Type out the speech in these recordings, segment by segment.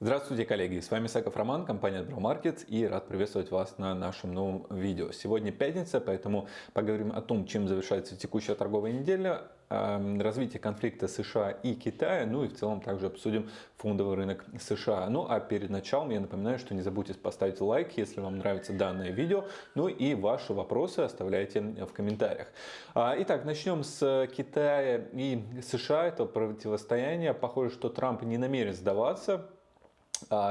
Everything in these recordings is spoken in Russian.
Здравствуйте, коллеги! С вами Саков Роман, компания Market и рад приветствовать вас на нашем новом видео. Сегодня пятница, поэтому поговорим о том, чем завершается текущая торговая неделя, развитие конфликта США и Китая, ну и в целом также обсудим фондовый рынок США. Ну а перед началом я напоминаю, что не забудьте поставить лайк, если вам нравится данное видео, ну и ваши вопросы оставляйте в комментариях. А, итак, начнем с Китая и США, это противостояние. Похоже, что Трамп не намерен сдаваться,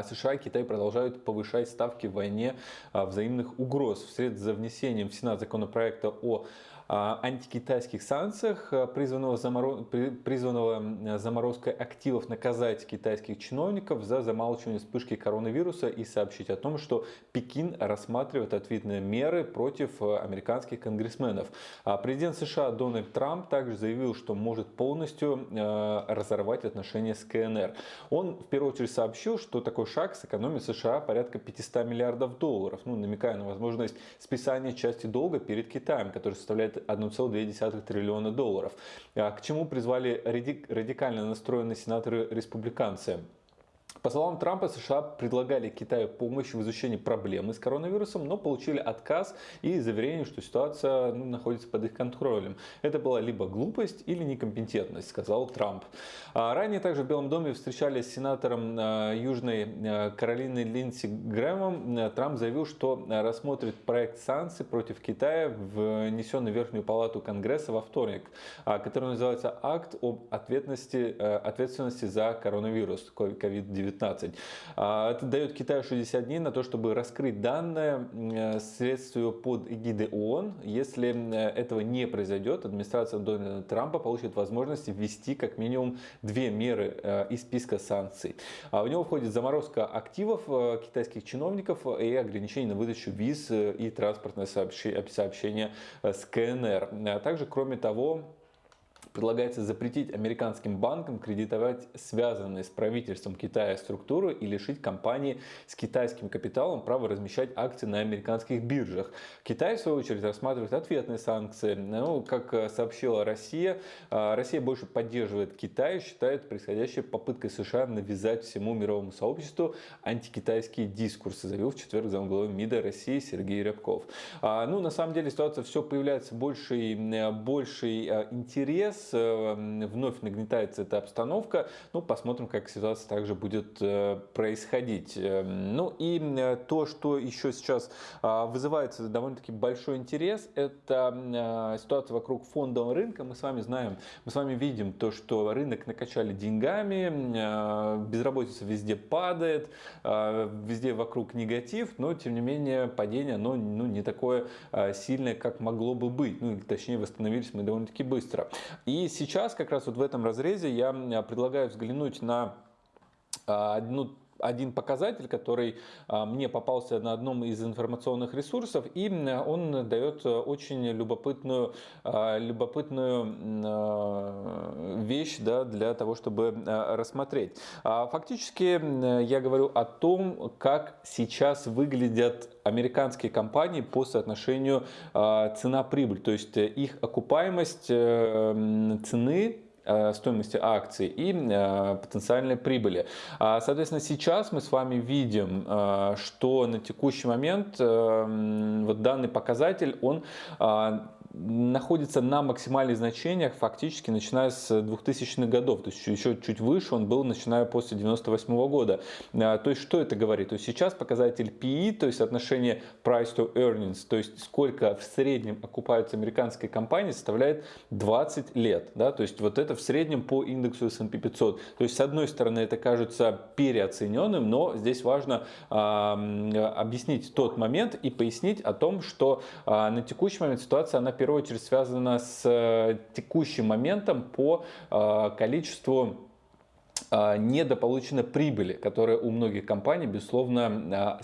США и Китай продолжают повышать ставки в войне а, взаимных угроз. Вслед за внесением в Сенат законопроекта о антикитайских санкциях, э, призванного, заморо... призванного заморозкой активов наказать китайских чиновников за замалчивание вспышки коронавируса и сообщить о том, что Пекин рассматривает ответные меры против э, американских конгрессменов. А президент США Дональд Трамп также заявил, что может полностью разорвать отношения с КНР. Он в первую очередь сообщил, что такой шаг сэкономит США порядка 500 миллиардов долларов, ну, намекая на возможность списания части долга перед Китаем, который составляет 1,2 триллиона долларов. А к чему призвали радикально настроенные сенаторы-республиканцы? По словам Трампа, США предлагали Китаю помощь в изучении проблемы с коронавирусом, но получили отказ и заверение, что ситуация ну, находится под их контролем. Это была либо глупость или некомпетентность, сказал Трамп. А ранее также в Белом доме встречались с сенатором а, Южной а, Каролины Линдси Грэмом. Трамп заявил, что рассмотрит проект санкций против Китая, внесенный в Верхнюю палату Конгресса во вторник, который называется «Акт об ответственности, ответственности за коронавирус COVID-19». 19. А, это дает Китаю 60 дней на то, чтобы раскрыть данные э, следствию под эгидой ООН. Если э, этого не произойдет, администрация Дональда Трампа получит возможность ввести как минимум две меры э, из списка санкций. А, в него входит заморозка активов китайских чиновников и ограничение на выдачу виз и транспортное сообщение с КНР. А также, кроме того, Предлагается запретить американским банкам кредитовать связанные с правительством Китая структуры и лишить компании с китайским капиталом права размещать акции на американских биржах. Китай, в свою очередь, рассматривает ответные санкции. Ну, как сообщила Россия, а, Россия больше поддерживает Китай и считает происходящей попыткой США навязать всему мировому сообществу антикитайские дискурсы, заявил в четверг замглавы МИДа России Сергей Рябков. А, ну, на самом деле ситуация все появляется больший, больший а, интерес Э, вновь нагнетается эта обстановка. Ну, посмотрим, как ситуация также будет э, происходить. Э, ну и то, что еще сейчас а, вызывает довольно-таки большой интерес, это ситуация вокруг фондового рынка. Мы с вами знаем, мы с вами видим то, что рынок накачали деньгами, безработица везде падает, везде вокруг негатив, но тем не менее падение оно ну, не такое сильное, как могло бы быть. Ну, точнее, восстановились мы довольно-таки быстро. И сейчас как раз вот в этом разрезе я предлагаю взглянуть на а, одну один показатель, который а, мне попался на одном из информационных ресурсов, и он дает очень любопытную, а, любопытную вещь да, для того, чтобы рассмотреть. Фактически я говорю о том, как сейчас выглядят американские компании по соотношению цена-прибыль, то есть их окупаемость э, цены стоимости акций и э, потенциальной прибыли. А, соответственно, сейчас мы с вами видим, э, что на текущий момент вот данный показатель, он находится на максимальных значениях фактически начиная с 2000-х годов, то есть еще чуть выше он был начиная после 98 -го года. А, то есть что это говорит? То есть сейчас показатель PE, то есть отношение price to earnings, то есть сколько в среднем окупаются американские компании, составляет 20 лет. Да? То есть вот это в среднем по индексу S&P 500. То есть с одной стороны это кажется переоцененным, но здесь важно а, объяснить тот момент и пояснить о том, что а, на текущий момент ситуация она первую очередь связано с э, текущим моментом по э, количеству а, недополученной прибыли, которая у многих компаний, безусловно, а,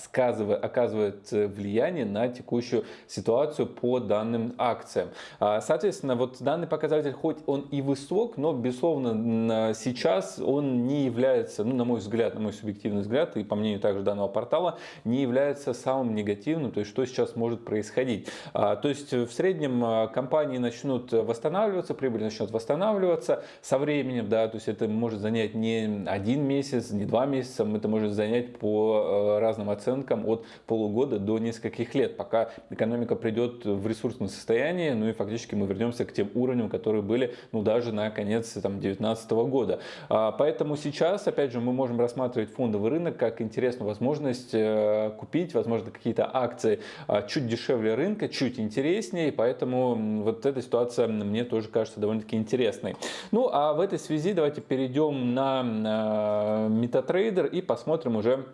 оказывает влияние на текущую ситуацию по данным акциям. А, соответственно, вот данный показатель, хоть он и высок, но, безусловно, сейчас он не является, ну, на мой взгляд, на мой субъективный взгляд, и по мнению также данного портала, не является самым негативным, то есть что сейчас может происходить. То есть в среднем компании начнут восстанавливаться, прибыль начнет восстанавливаться со временем, да, то есть это может занять не один месяц, не два месяца, это может занять по разным оценкам от полугода до нескольких лет, пока экономика придет в ресурсное состояние, ну и фактически мы вернемся к тем уровням, которые были ну, даже на конец 2019 года. Поэтому сейчас, опять же, мы можем рассматривать фондовый рынок как интересную возможность э, купить, возможно, какие-то акции чуть дешевле рынка, чуть интереснее, поэтому вот эта ситуация мне тоже кажется довольно-таки интересной. Ну, а в этой связи давайте перейдем на MetaTrader и посмотрим уже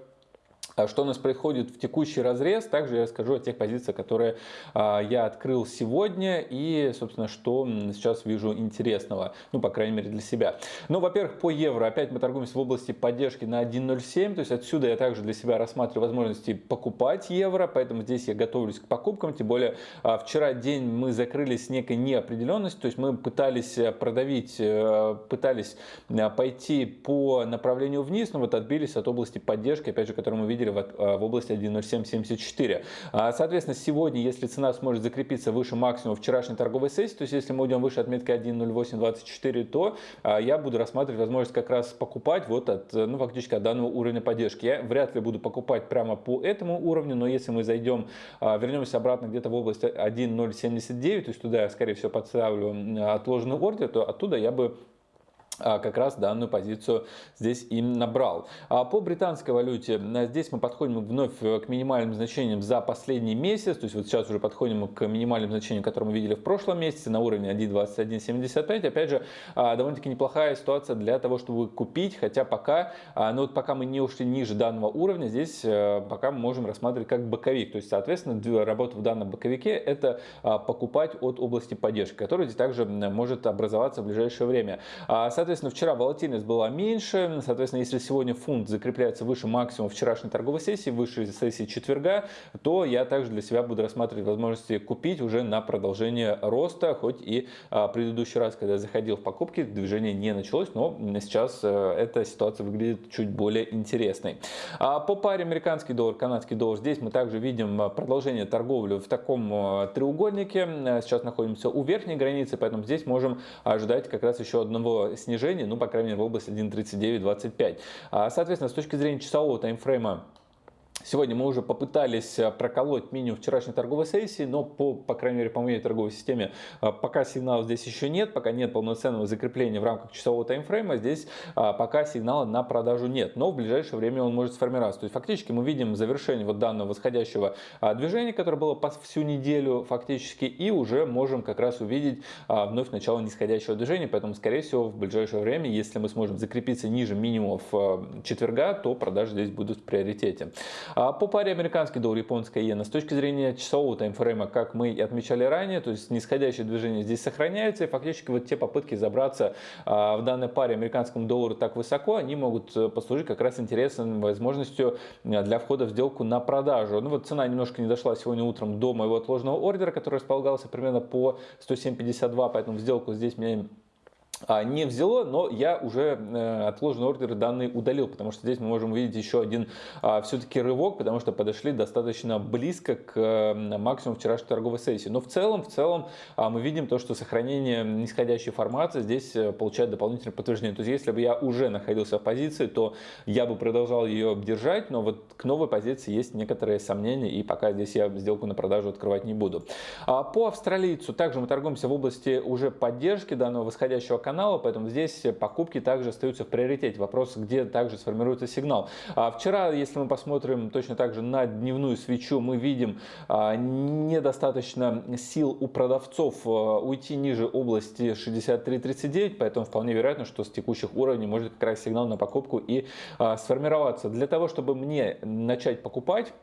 что у нас происходит в текущий разрез, также я расскажу о тех позициях, которые а, я открыл сегодня и, собственно, что сейчас вижу интересного, ну, по крайней мере, для себя. Ну, во-первых, по евро опять мы торгуемся в области поддержки на 1.07, то есть отсюда я также для себя рассматриваю возможности покупать евро, поэтому здесь я готовлюсь к покупкам, тем более а, вчера день мы закрылись с некой неопределенностью, то есть мы пытались э, продавить, э, пытались э, пойти по направлению вниз, но вот отбились от области поддержки, опять же, которую мы видели в, э, в области 1.0774. А, соответственно, сегодня, если цена сможет закрепиться выше максимума вчерашней торговой сессии, то есть если мы уйдем выше отметки 1.0824, то а, я буду рассматривать возможность как раз покупать вот от, ну, фактически от данного уровня поддержки. Я вряд ли буду покупать прямо по этому уровню, но если мы зайдем, а, вернемся обратно где-то в область 1.079, то есть туда я, скорее всего, подставлю отложенный ордер, то оттуда я бы как раз данную позицию здесь и набрал. А по британской валюте а, здесь мы подходим вновь к минимальным значениям за последний месяц, то есть вот сейчас уже подходим к минимальным значениям, которые мы видели в прошлом месяце на уровне 1.2175. Опять же, довольно-таки неплохая ситуация для того, чтобы купить, хотя пока, ну вот пока мы не ушли ниже данного уровня, здесь пока мы можем рассматривать как боковик. То есть, соответственно, работа в данном боковике это покупать от области поддержки, которая здесь также может образоваться в ближайшее время. Соответственно, Соответственно, вчера волатильность была меньше. Соответственно, если сегодня фунт закрепляется выше максимума вчерашней торговой сессии, выше сессии четверга, то я также для себя буду рассматривать возможности купить уже на продолжение роста. Хоть и а, предыдущий раз, когда я заходил в покупки, движение не началось, но сейчас э, эта ситуация выглядит чуть более интересной. А по паре американский доллар, канадский доллар, здесь мы также видим а, продолжение торговли в таком треугольнике. Сейчас находимся у верхней границы, поэтому здесь можем ожидать как раз еще одного снижения снижение, ну, по крайней мере, в области 1.3925. А, соответственно, с точки зрения часового таймфрейма, Сегодня мы уже попытались э, проколоть минимум вчерашней торговой сессии, но по, по крайней мере по моей торговой системе э, пока сигнала здесь еще нет, пока нет полноценного закрепления в рамках часового таймфрейма, здесь э, пока сигнала на продажу нет, но в ближайшее время он может сформироваться. То есть фактически мы видим завершение вот данного восходящего движения, которое было по всю неделю фактически, и уже можем как раз увидеть вновь начало нисходящего движения, поэтому скорее всего в ближайшее время, если мы сможем закрепиться ниже минимумов четверга, то продажи здесь будут в приоритете. А по паре американский доллар, японская иена, с точки зрения часового таймфрейма, как мы и отмечали ранее, то есть нисходящее движение здесь сохраняется, и фактически вот те попытки забраться а, в данной паре американскому доллару так высоко, они могут э, послужить как раз интересной возможностью э, для входа в сделку на продажу. Ну вот цена немножко не дошла сегодня утром до моего отложенного ордера, который располагался примерно по 107.52, поэтому сделку здесь меня не взяло, но я уже э, отложенный ордер данный удалил, потому что здесь мы можем увидеть еще один а, все-таки рывок, потому что подошли достаточно близко к максимуму вчерашней торговой сессии. Но в целом, в целом а, мы видим то, что сохранение нисходящей формации здесь э, получает дополнительное подтверждение. То есть если бы я уже находился в позиции, то я бы продолжал ее держать, но вот к новой позиции есть некоторые сомнения, и пока здесь я сделку на продажу открывать не буду. По австралийцу также мы торгуемся в области уже поддержки данного восходящего канала, поэтому здесь покупки также остаются в приоритете. Вопрос, где также сформируется сигнал. А вчера, если мы посмотрим точно так же на дневную свечу, мы видим а, недостаточно сил у продавцов а, уйти ниже области 63.39, поэтому вполне вероятно, что с текущих уровней может как раз сигнал на покупку и а, сформироваться. Для того, чтобы мне начать покупать,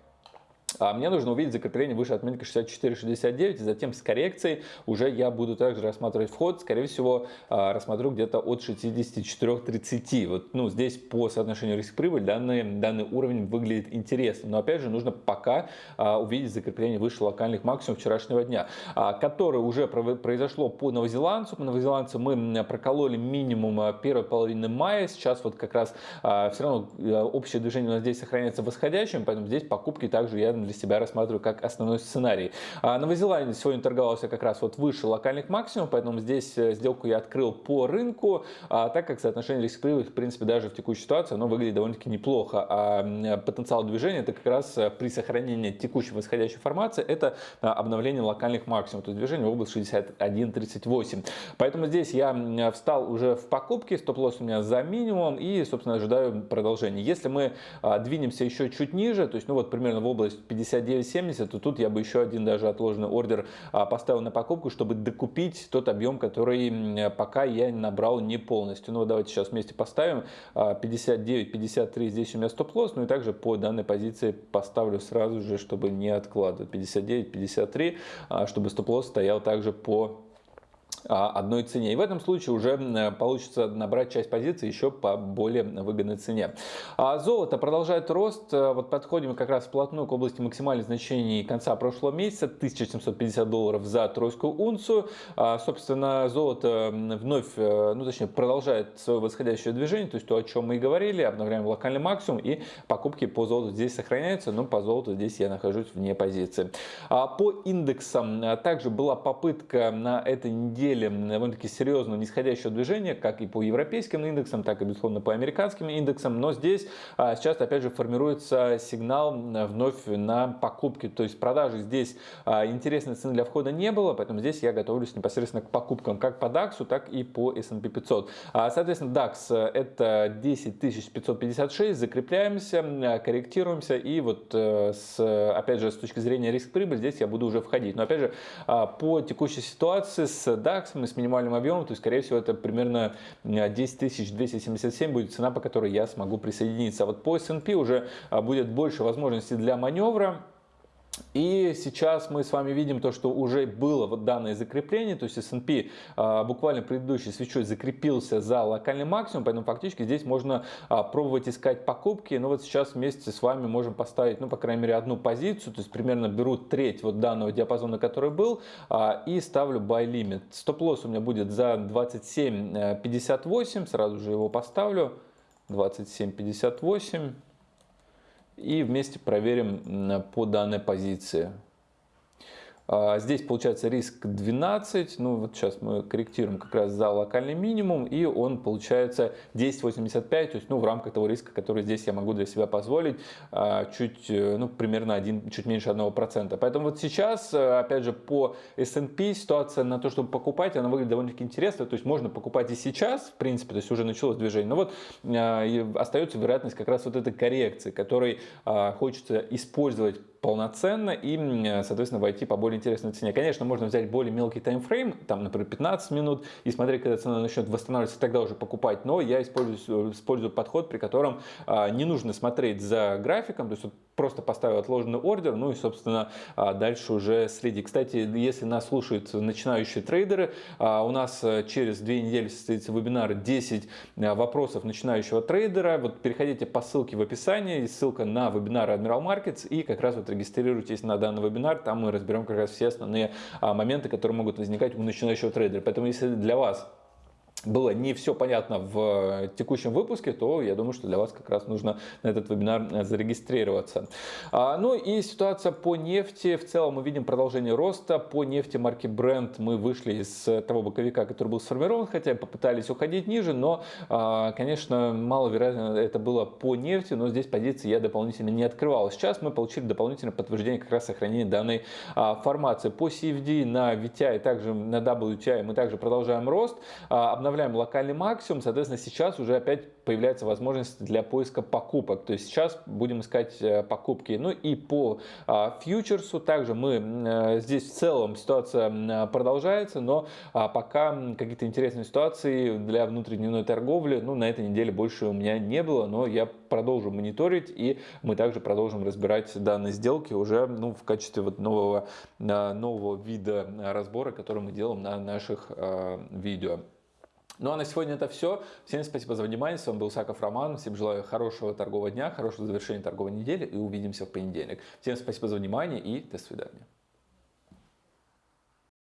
а мне нужно увидеть закрепление выше отметки 64-69, и затем с коррекцией уже я буду также рассматривать вход, скорее всего, а, рассмотрю где-то от 64-30. Вот, ну, здесь по соотношению риск-прибыль данный, данный уровень выглядит интересно, но опять же нужно пока а, увидеть закрепление выше локальных максимумов вчерашнего дня, которое уже произошло по новозеландцу. По новозеландцу мы прокололи минимум первой половины мая, сейчас вот как раз все равно общее движение у нас здесь сохраняется восходящим, поэтому здесь покупки также я для себя рассматриваю как основной сценарий. А Новая Зеландия сегодня торговался как раз вот выше локальных максимумов, поэтому здесь э, сделку я открыл по рынку, а, так как соотношение риск в принципе, даже в текущей ситуации, оно выглядит довольно-таки неплохо. А потенциал движения это как раз э, при сохранении текущей восходящей формации, это обновление локальных максимумов, то есть движение в область 61.38. Поэтому здесь я встал уже в покупке, стоп-лосс у меня за минимум и, собственно, ожидаю продолжения. Если мы двинемся еще чуть ниже, то есть, ну вот примерно в область 59.70, то тут я бы еще один даже отложенный ордер а, поставил на покупку, чтобы докупить тот объем, который пока я набрал не полностью. Ну давайте сейчас вместе поставим 59.53 здесь у меня стоп-лосс, ну и также по данной позиции поставлю сразу же, чтобы не откладывать 59.53, чтобы стоп-лосс стоял также по а, одной цене. И в этом случае уже получится набрать часть позиций еще по более выгодной цене. А золото продолжает рост. Э, вот подходим как раз вплотную к области максимальных значений конца прошлого месяца. 1750 долларов за тройскую унцию. А, собственно, золото вновь, э, ну точнее, продолжает свое восходящее движение. То есть то, о чем мы и говорили. Обновляем локальный максимум. И покупки по золоту здесь сохраняются. Но по золоту здесь я нахожусь вне позиции. По индексам э, также была попытка на этой неделе неделе довольно-таки серьезного нисходящего движения, как и по европейским индексам, так и, безусловно, по американским индексам. Но здесь а, сейчас, опять же, формируется сигнал вновь на покупки. То есть продажи здесь а, интересной цены для входа не было, поэтому здесь я готовлюсь непосредственно к покупкам как по DAX, так и по S&P 500. А, соответственно, DAX это 10 556, закрепляемся, корректируемся и вот э, с, опять же, с точки зрения риск-прибыль здесь я буду уже входить. Но опять же, по текущей ситуации с DAX максимум с минимальным объемом, то есть, скорее всего, это примерно 10 277 будет цена, по которой я смогу присоединиться. А вот по S&P уже а, будет больше возможностей для маневра. И сейчас мы с вами видим то, что уже было вот данное закрепление, то есть S&P а, буквально предыдущей свечой закрепился за локальный максимум, поэтому фактически здесь можно а, пробовать искать покупки. Но вот сейчас вместе с вами можем поставить, ну, по крайней мере, одну позицию, то есть примерно беру треть вот данного диапазона, который был, а, и ставлю buy limit. Стоп-лосс у меня будет за 27.58, сразу же его поставлю. 27.58 и вместе проверим по данной позиции. А, здесь получается риск 12, ну вот сейчас мы корректируем как раз за локальный минимум, и он получается 10.85, то есть ну в рамках того риска, который здесь я могу для себя позволить, а, чуть, э, ну примерно один, чуть меньше 1%. Поэтому вот сейчас, э, опять же, по S&P ситуация на то, чтобы покупать, она выглядит довольно-таки интересно, то есть можно покупать и сейчас, в принципе, то есть уже началось движение, но вот а, остается вероятность как раз вот этой коррекции, которой хочется использовать полноценно и, соответственно, войти по более интересной цене. Конечно, можно взять более мелкий таймфрейм, там, например, 15 минут, и смотреть, когда цена начнет восстанавливаться, тогда уже покупать. Но я использую, использую подход, при котором а, не нужно смотреть за графиком, то есть вот просто поставил отложенный ордер, ну и, собственно, а, дальше уже следи. Кстати, если нас слушают начинающие трейдеры, а, у нас э, через две недели состоится вебинар 10 а, вопросов начинающего трейдера. Вот переходите по ссылке в описании, ссылка на вебинар Admiral Markets, и как раз вот регистрируйтесь на данный вебинар, там мы разберем как раз все основные а, моменты, которые могут возникать у начинающего трейдера. Поэтому если для вас было не все понятно в э, текущем выпуске, то я думаю, что для вас как раз нужно на этот вебинар э, зарегистрироваться. А, ну и ситуация по нефти. В целом мы видим продолжение роста. По нефти марки Brent мы вышли из того боковика, который был сформирован, хотя попытались уходить ниже, но, а, конечно, маловероятно это было по нефти, но здесь позиции я дополнительно не открывал. Сейчас мы получили дополнительное подтверждение как раз сохранения данной а, формации. По CFD на VTI, также на WTI мы также продолжаем рост обновляем локальный максимум, соответственно, сейчас уже опять появляется возможность для поиска покупок. То есть сейчас будем искать э, покупки. Ну и по а, фьючерсу также мы э, здесь в целом ситуация продолжается, но а, пока какие-то интересные ситуации для внутридневной торговли, ну на этой неделе больше у меня не было, но я продолжу мониторить и мы также продолжим разбирать данные сделки уже ну, в качестве вот нового, нового вида разбора, который мы делаем на наших э, видео. Ну а на сегодня это все. Всем спасибо за внимание. С вами был Саков Роман. Всем желаю хорошего торгового дня, хорошего завершения торговой недели и увидимся в понедельник. Всем спасибо за внимание и до свидания.